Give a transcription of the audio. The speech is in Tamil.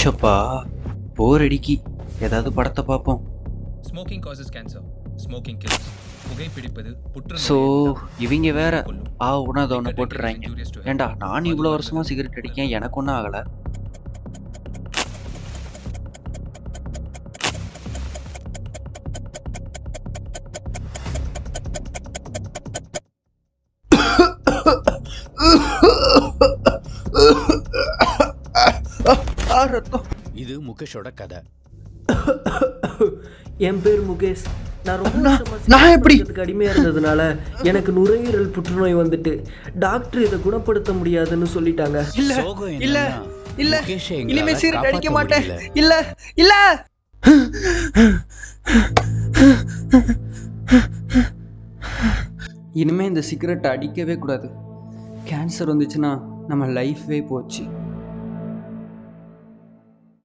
ஷப்பா போர் அடிக்கி. ஏதாவது படத்தை பார்ப்போம். Smoking causes cancer smoking kills புகைப்பிடிப்பது so புற்றுநோய் இவங்க வேற. ஆ உணாத ஒன்று போட்டுடுறாங்க. ஏண்டா நான் இவ்வளோ வருஷமா சிகரெட் அடிக்கேன் எனக்கு ஒன்றும் ஆகலை. ரத்தம் இது முகேஷோட கதை. என் பேர் முகேஷ். நான் ரொம்ப நான்- எப்படி? அடிமையா இருந்ததுனால எனக்கு நுரையீரல் புற்றுநோய் வந்துட்டு. டாக்டர் இதை குணப்படுத்த முடியாதுன்னு சொல்லிட்டாங்க. இல்ல இல்ல இல்ல. முகேஷை இனிமே சிகரெட் அடிக்க மாட்டேன். இல்ல இல்ல. இனிமே இந்த சிகரெட் அடிக்கவே கூடாது. கேன்சர் வந்துச்சுன்னா நம்ம லைஃபே போச்சு.